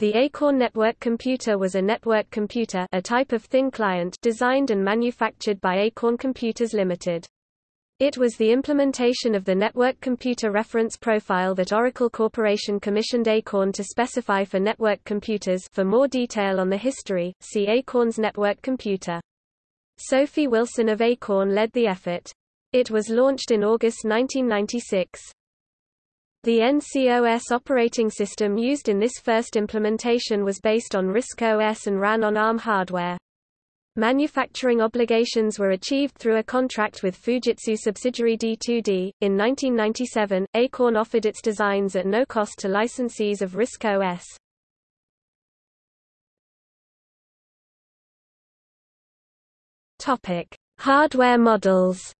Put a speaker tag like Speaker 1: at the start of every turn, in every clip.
Speaker 1: The Acorn Network Computer was a network computer a type of thin client designed and manufactured by Acorn Computers Limited. It was the implementation of the Network Computer Reference Profile that Oracle Corporation commissioned Acorn to specify for network computers for more detail on the history, see Acorn's network computer. Sophie Wilson of Acorn led the effort. It was launched in August 1996. The NCOS operating system used in this first implementation was based on RISC OS and ran on ARM hardware. Manufacturing obligations were achieved through a contract with Fujitsu subsidiary D2D. In 1997, Acorn offered its designs at no cost to licensees of RISC OS. Topic: Hardware models.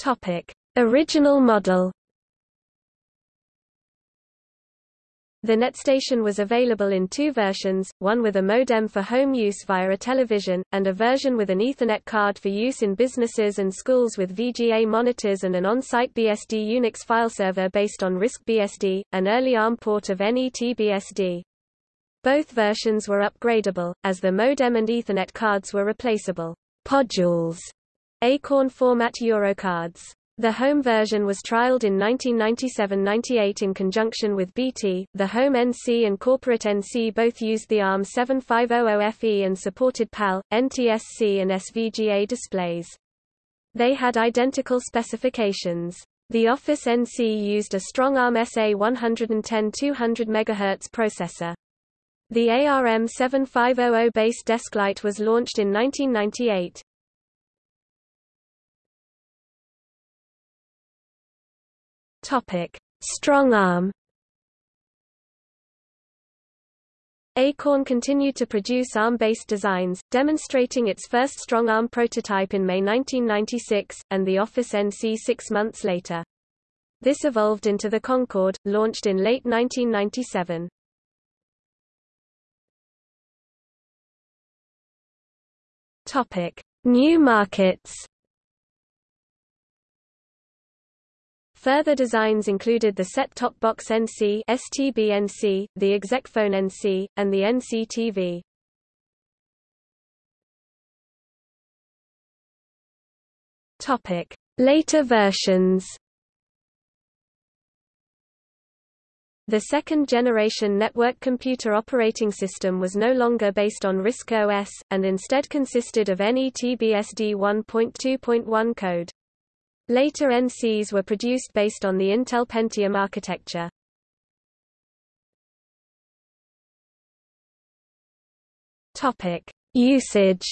Speaker 1: Topic: Original model. The NetStation was available in two versions, one with a modem for home use via a television, and a version with an Ethernet card for use in businesses and schools with VGA monitors and an on-site BSD Unix file server based on RISC BSD, an early ARM port of NetBSD. Both versions were upgradable, as the modem and Ethernet cards were replaceable podules Acorn format Eurocards. The home version was trialed in 1997–98 in conjunction with BT. The Home NC and Corporate NC both used the ARM 7500FE and supported PAL, NTSC and SVGA displays. They had identical specifications. The Office NC used a StrongARM SA 110 200 MHz processor. The ARM 7500 based Desklite was launched in 1998. Topic: Strong arm. Acorn continued to produce ARM-based designs, demonstrating its first StrongARM prototype in May 1996, and the Office NC six months later. This evolved into the Concorde, launched in late 1997. Topic: New markets. Further designs included the set-top box NC STB-NC, the execphone NC, and the NC-TV. Topic: Later versions. The second-generation network computer operating system was no longer based on RISC OS, and instead consisted of NetBSD 1.2.1 code. Later NCs were produced based on the Intel Pentium architecture. Topic: Usage.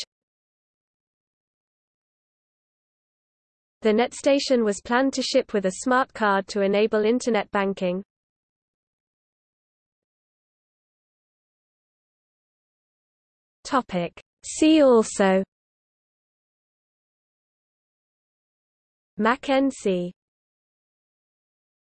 Speaker 1: The NetStation was planned to ship with a smart card to enable Internet banking. Topic: See also Mac NC